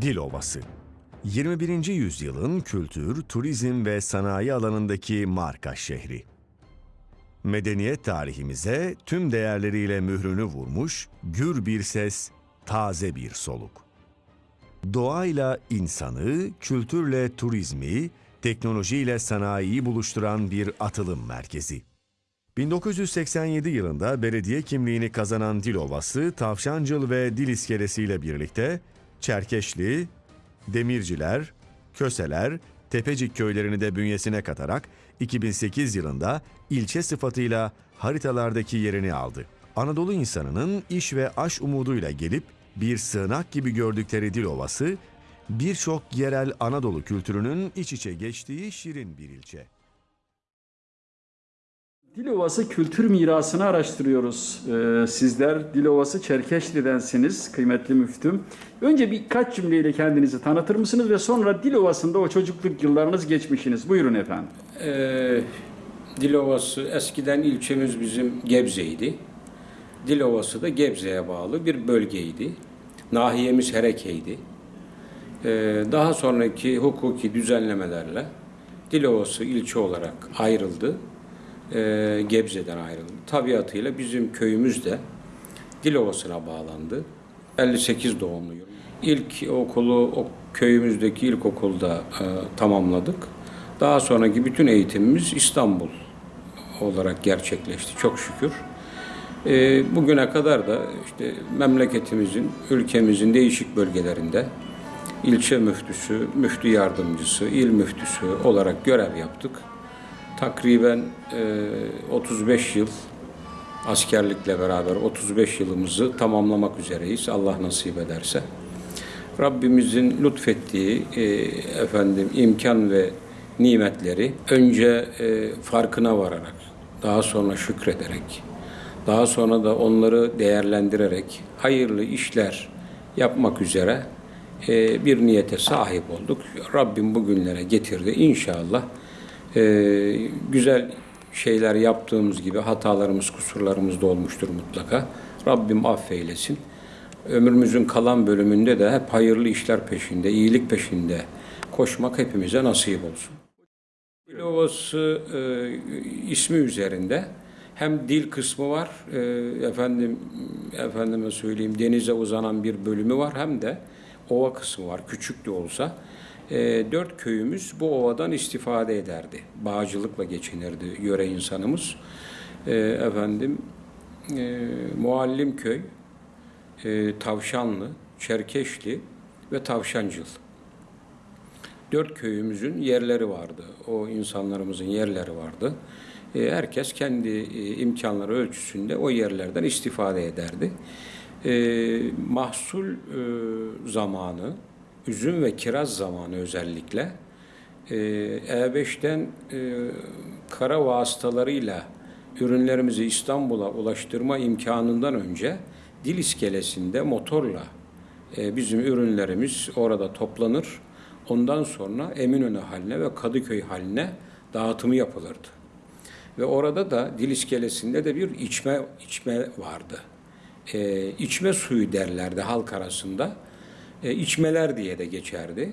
Dilovası 21. yüzyılın kültür, turizm ve sanayi alanındaki marka şehri. Medeniyet tarihimize tüm değerleriyle mührünü vurmuş, gür bir ses, taze bir soluk. Doğayla insanı, kültürle turizmi, teknolojiyle sanayiyi buluşturan bir atılım merkezi. 1987 yılında belediye kimliğini kazanan Dilovası, Tavşancıl ve Dil iskelesiyle birlikte Çerkeşli, Demirciler, Köseler, Tepecik köylerini de bünyesine katarak 2008 yılında ilçe sıfatıyla haritalardaki yerini aldı. Anadolu insanının iş ve aş umuduyla gelip bir sığınak gibi gördükleri Dilovası, birçok yerel Anadolu kültürünün iç içe geçtiği şirin bir ilçe. Dilovası kültür mirasını araştırıyoruz. Ee, sizler Dilovası Çerkeşli'densiniz kıymetli müftüm. Önce birkaç cümleyle kendinizi tanıtır mısınız ve sonra Dilovası'nda o çocukluk yıllarınız geçmişiniz. Buyurun efendim. Ee, Dilovası eskiden ilçemiz bizim Gebze'ydi. Dilovası da Gebze'ye bağlı bir bölgeydi. Nahiyemiz Hereke'ydi. Ee, daha sonraki hukuki düzenlemelerle Dilovası ilçe olarak ayrıldı. Ee, Gebze'den ayrıldı. Tabiatıyla bizim köyümüz de Dilovası'na bağlandı. 58 doğumluyum. İlk okulu o köyümüzdeki ilkokulda e, tamamladık. Daha sonraki bütün eğitimimiz İstanbul olarak gerçekleşti çok şükür. E, bugüne kadar da işte memleketimizin, ülkemizin değişik bölgelerinde ilçe müftüsü, müftü yardımcısı, il müftüsü olarak görev yaptık. Takriben e, 35 yıl askerlikle beraber 35 yılımızı tamamlamak üzereyiz Allah nasip ederse. Rabbimizin lütfettiği e, efendim imkan ve nimetleri önce e, farkına vararak, daha sonra şükrederek, daha sonra da onları değerlendirerek hayırlı işler yapmak üzere e, bir niyete sahip olduk. Rabbim bugünlere getirdi. İnşallah e, güzel şeyler yaptığımız gibi hatalarımız, kusurlarımız da olmuştur mutlaka. Rabbim affeylesin. Ömrümüzün kalan bölümünde de hep hayırlı işler peşinde, iyilik peşinde koşmak hepimize nasip olsun. Dilovası e, ismi üzerinde hem dil kısmı var, e, efendim efendime söyleyeyim denize uzanan bir bölümü var hem de ova kısmı var. Küçük de olsa e, dört köyümüz bu ovadan istifade ederdi. Bağcılıkla geçinirdi yöre insanımız. E, efendim e, Muallim köy, e, Tavşanlı, Çerkeşli ve Tavşancıl. Dört köyümüzün yerleri vardı. O insanlarımızın yerleri vardı. E, herkes kendi e, imkanları ölçüsünde o yerlerden istifade ederdi. E, mahsul e, zamanı, üzüm ve kiraz zamanı özellikle e, E5'ten e, kara vasıtalarıyla ürünlerimizi İstanbul'a ulaştırma imkanından önce dil iskelesinde motorla e, bizim ürünlerimiz orada toplanır. Ondan sonra Eminönü haline ve Kadıköy haline dağıtımı yapılırdı. Ve orada da dil iskelesinde de bir içme içme vardı. E, içme suyu derlerdi halk arasında. E, içmeler diye de geçerdi.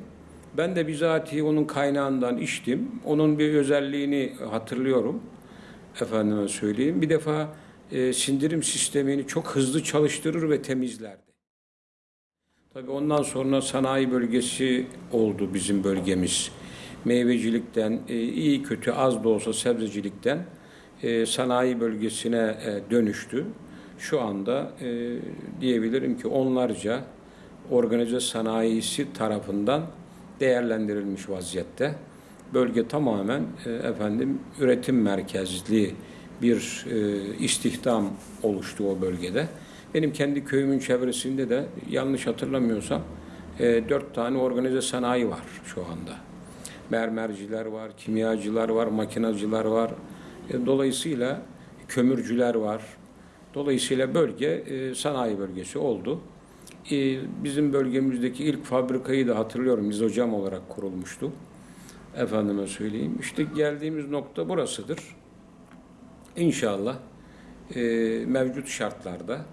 Ben de bizatihi onun kaynağından içtim. Onun bir özelliğini hatırlıyorum. Efendime söyleyeyim. Bir defa e, sindirim sistemini çok hızlı çalıştırır ve temizlerdi. Tabii ondan sonra sanayi bölgesi oldu bizim bölgemiz. Meyvecilikten, e, iyi kötü az da olsa sebzecilikten e, sanayi bölgesine e, dönüştü. Şu anda e, diyebilirim ki onlarca organize sanayisi tarafından değerlendirilmiş vaziyette. Bölge tamamen e, efendim üretim merkezli bir e, istihdam oluştu o bölgede. Benim kendi köyümün çevresinde de yanlış hatırlamıyorsam e, dört tane organize sanayi var şu anda. Mermerciler var, kimyacılar var, makinacılar var. E, dolayısıyla kömürcüler var. Dolayısıyla bölge e, sanayi bölgesi oldu. E, bizim bölgemizdeki ilk fabrikayı da hatırlıyorum. Biz hocam olarak kurulmuştu. Efendime söyleyeyim. İşte geldiğimiz nokta burasıdır. İnşallah e, mevcut şartlarda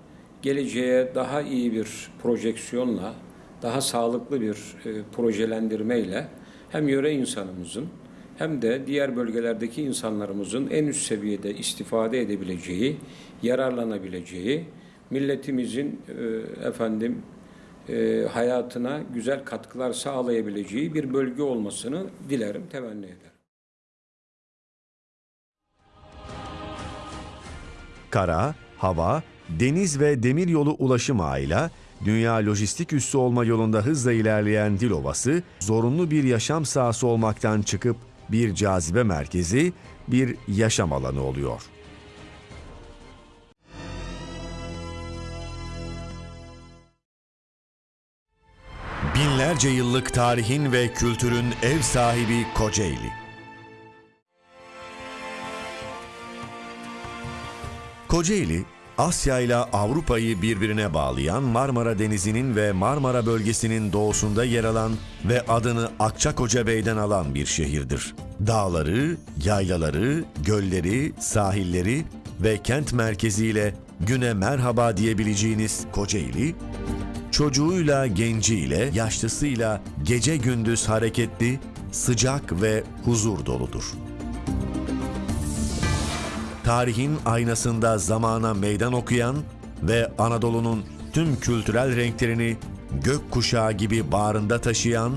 geleceğe daha iyi bir projeksiyonla, daha sağlıklı bir e, projelendirmeyle hem yöre insanımızın hem de diğer bölgelerdeki insanlarımızın en üst seviyede istifade edebileceği, yararlanabileceği, milletimizin e, efendim e, hayatına güzel katkılar sağlayabileceği bir bölge olmasını dilerim, temenni ederim. Kara, hava, deniz ve demiryolu ulaşım ağıyla dünya lojistik üssü olma yolunda hızla ilerleyen Dilovası, zorunlu bir yaşam sahası olmaktan çıkıp bir cazibe merkezi, bir yaşam alanı oluyor. Binlerce yıllık tarihin ve kültürün ev sahibi Kocaeli. Kocaeli, Asya ile Avrupa'yı birbirine bağlayan Marmara Denizi'nin ve Marmara bölgesinin doğusunda yer alan ve adını Akçakoca Bey'den alan bir şehirdir. Dağları, yaylaları, gölleri, sahilleri ve kent merkeziyle güne merhaba diyebileceğiniz Kocaeli, çocuğuyla, genciyle, yaşlısıyla gece gündüz hareketli, sıcak ve huzur doludur tarihin aynasında zamana meydan okuyan ve Anadolu'nun tüm kültürel renklerini gök kuşağı gibi bağrında taşıyan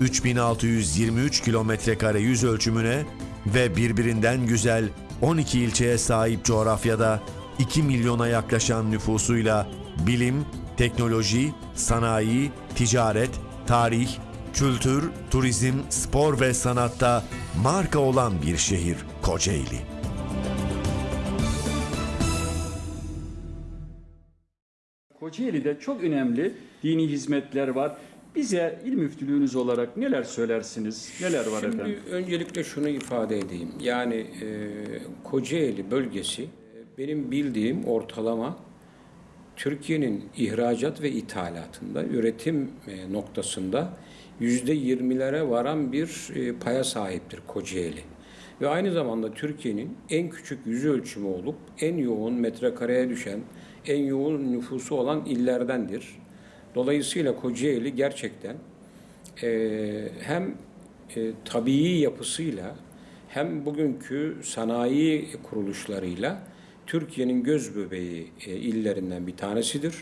3623 kilometre kare yüz ölçümüne ve birbirinden güzel 12 ilçeye sahip coğrafyada 2 milyona yaklaşan nüfusuyla bilim, teknoloji, sanayi, ticaret, tarih, kültür, turizm, spor ve sanatta marka olan bir şehir Kocaeli. Kocaeli'de çok önemli dini hizmetler var. Bize il müftülüğünüz olarak neler söylersiniz? Neler var Şimdi efendim? öncelikle şunu ifade edeyim. Yani e, Kocaeli bölgesi e, benim bildiğim ortalama Türkiye'nin ihracat ve ithalatında, üretim e, noktasında yüzde yirmilere varan bir e, paya sahiptir Kocaeli. Ve aynı zamanda Türkiye'nin en küçük yüz ölçümü olup en yoğun metrekareye düşen, en yoğun nüfusu olan illerdendir. Dolayısıyla Kocaeli gerçekten e, hem e, tabii yapısıyla hem bugünkü sanayi kuruluşlarıyla Türkiye'nin göz bebeği e, illerinden bir tanesidir.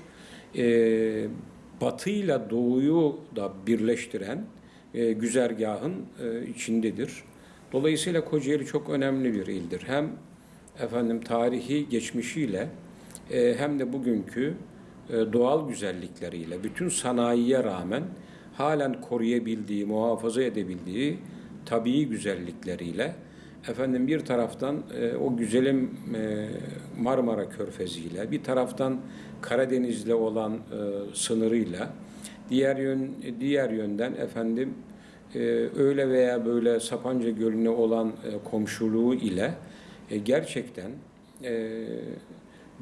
E, batıyla doğuyu da birleştiren e, güzergahın e, içindedir. Dolayısıyla Kocaeli çok önemli bir ildir. Hem efendim tarihi geçmişiyle e, hem de bugünkü e, doğal güzellikleriyle bütün sanayiye rağmen halen koruyabildiği, muhafaza edebildiği tabii güzellikleriyle efendim bir taraftan e, o güzelim e, Marmara Körfezi'yle bir taraftan Karadeniz'le olan sınırıyla diğer yön diğer yönden efendim öyle veya böyle Sapanca Gölü'ne olan komşuluğu ile gerçekten e,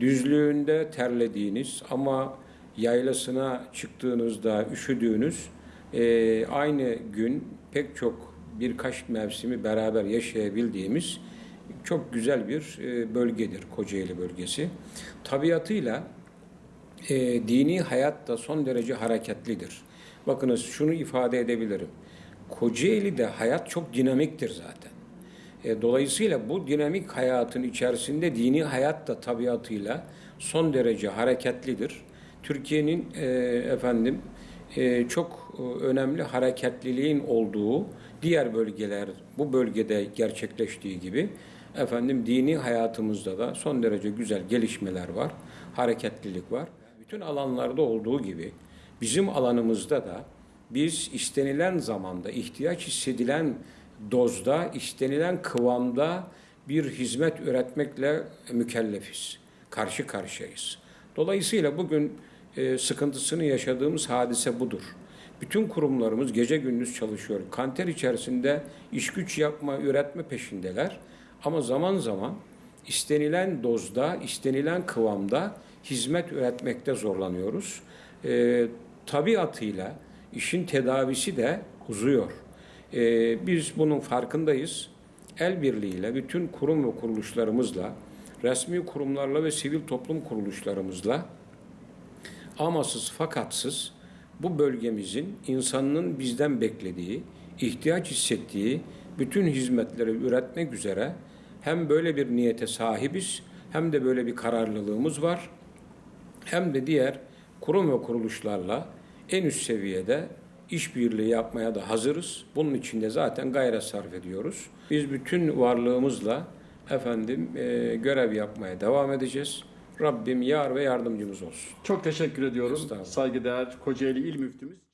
düzlüğünde terlediğiniz ama yaylasına çıktığınızda üşüdüğünüz e, aynı gün pek çok birkaç mevsimi beraber yaşayabildiğimiz çok güzel bir e, bölgedir Kocaeli bölgesi. Tabiatıyla e, dini hayat da son derece hareketlidir. Bakınız şunu ifade edebilirim. Kocaeli'de hayat çok dinamiktir zaten. E, dolayısıyla bu dinamik hayatın içerisinde dini hayat da tabiatıyla son derece hareketlidir. Türkiye'nin e, efendim e, çok e, önemli hareketliliğin olduğu diğer bölgeler bu bölgede gerçekleştiği gibi efendim dini hayatımızda da son derece güzel gelişmeler var, hareketlilik var. Bütün alanlarda olduğu gibi bizim alanımızda da biz istenilen zamanda, ihtiyaç hissedilen dozda, istenilen kıvamda bir hizmet üretmekle mükellefiz. Karşı karşıyayız. Dolayısıyla bugün e, sıkıntısını yaşadığımız hadise budur. Bütün kurumlarımız gece gündüz çalışıyor. Kanter içerisinde iş güç yapma, üretme peşindeler. Ama zaman zaman istenilen dozda, istenilen kıvamda hizmet üretmekte zorlanıyoruz. E, tabiatıyla işin tedavisi de uzuyor. E, biz bunun farkındayız. El birliğiyle bütün kurum ve kuruluşlarımızla, resmi kurumlarla ve sivil toplum kuruluşlarımızla amasız fakatsız bu bölgemizin insanının bizden beklediği, ihtiyaç hissettiği bütün hizmetleri üretmek üzere hem böyle bir niyete sahibiz hem de böyle bir kararlılığımız var hem de diğer kurum ve kuruluşlarla en üst seviyede işbirliği yapmaya da hazırız. Bunun için de zaten gayret sarf ediyoruz. Biz bütün varlığımızla efendim e, görev yapmaya devam edeceğiz. Rabbim yar ve yardımcımız olsun. Çok teşekkür. Estağfurullah. Saygıdeğer Kocaeli İl Müftümüz.